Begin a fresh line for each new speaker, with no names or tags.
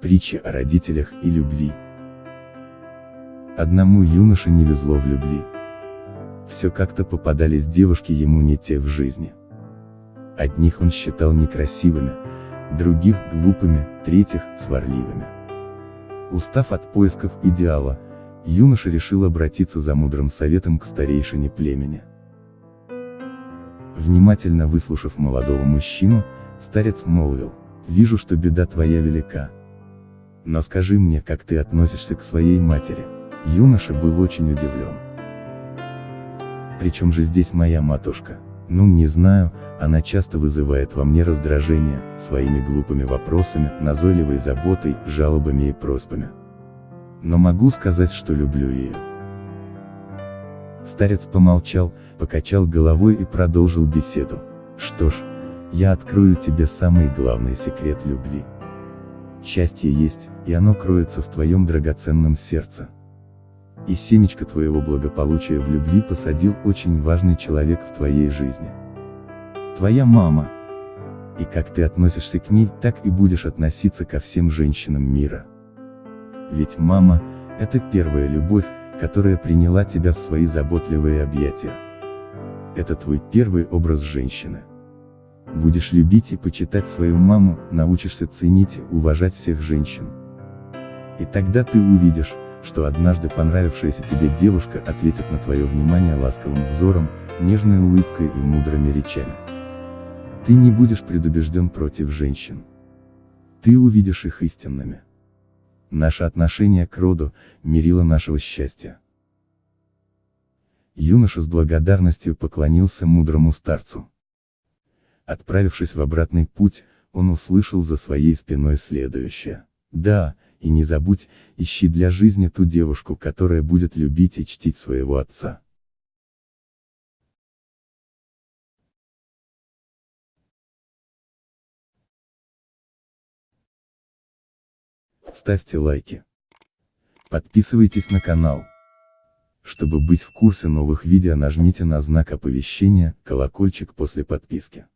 Притча о родителях и любви. Одному юноше не везло в любви. Все как-то попадались девушки ему не те в жизни. Одних он считал некрасивыми, других глупыми, третьих сварливыми. Устав от поисков идеала, юноша решил обратиться за мудрым советом к старейшине племени. Внимательно выслушав молодого мужчину, старец молвил, «Вижу, что беда твоя велика. Но скажи мне, как ты относишься к своей матери?» Юноша был очень удивлен. Причем же здесь моя матушка? Ну, не знаю, она часто вызывает во мне раздражение, своими глупыми вопросами, назойливой заботой, жалобами и просьбами. Но могу сказать, что люблю ее. Старец помолчал, покачал головой и продолжил беседу. Что ж, я открою тебе самый главный секрет любви. Счастье есть, и оно кроется в твоем драгоценном сердце. И семечко твоего благополучия в любви посадил очень важный человек в твоей жизни. Твоя мама. И как ты относишься к ней, так и будешь относиться ко всем женщинам мира. Ведь мама, это первая любовь, которая приняла тебя в свои заботливые объятия. Это твой первый образ женщины. Будешь любить и почитать свою маму, научишься ценить и уважать всех женщин. И тогда ты увидишь, что однажды понравившаяся тебе девушка ответит на твое внимание ласковым взором, нежной улыбкой и мудрыми речами. Ты не будешь предубежден против женщин. Ты увидишь их истинными. Наше отношение к роду – мерило нашего счастья. Юноша с благодарностью поклонился мудрому старцу. Отправившись в обратный путь, он услышал за своей спиной следующее. Да, и не забудь, ищи для жизни ту девушку, которая будет любить и чтить своего отца. Ставьте лайки. Подписывайтесь на канал. Чтобы быть в курсе новых видео нажмите на знак оповещения, колокольчик после подписки.